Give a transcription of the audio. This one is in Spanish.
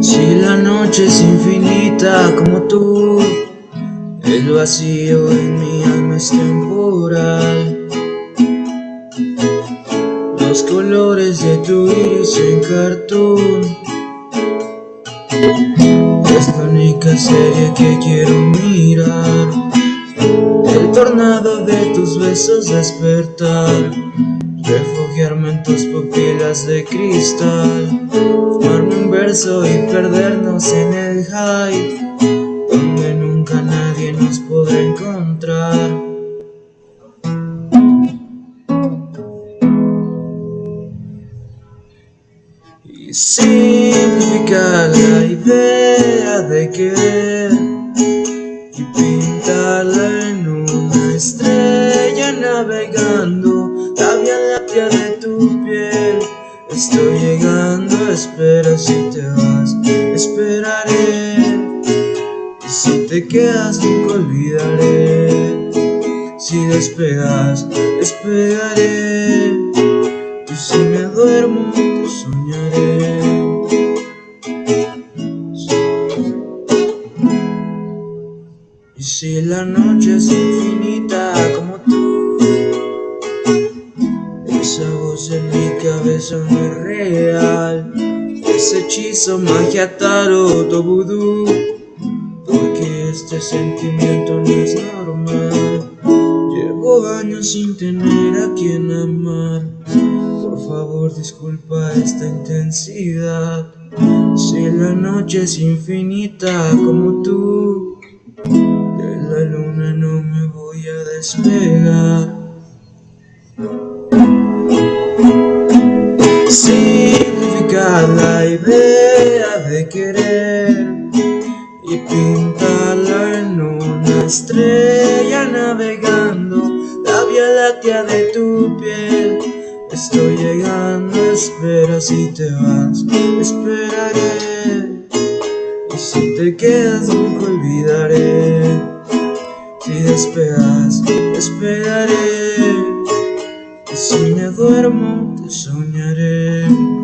Si la noche es infinita como tú, el vacío en mi alma es temporal. Los colores de tu iris en cartoon es la única serie que quiero mirar. El tornado de tus besos despertar tus pupilas de cristal. Fumarme un verso y perdernos en el hype Donde nunca nadie nos podrá encontrar. Y simplificar la idea de querer Y pintarla en una estrella navegando de tu piel. Estoy llegando, espera si te vas Esperaré. Y si te quedas nunca olvidaré. Si despegas, despegaré Y si me duermo, te soñaré. Y si la noche es infinita como tú cabeza no es real. Ese hechizo, magia, tarot vudú. Porque este sentimiento no es normal. Llevo años sin tener a quien amar. Por favor disculpa esta intensidad. Si la noche es infinita como tú De la luna no me voy a despegar la idea de querer y pintarla en una estrella navegando la vía láctea de tu piel. Estoy llegando, espera si te vas, esperaré. Y si te quedas nunca olvidaré. Si despegas, esperaré. Y si me duermo, soñaré.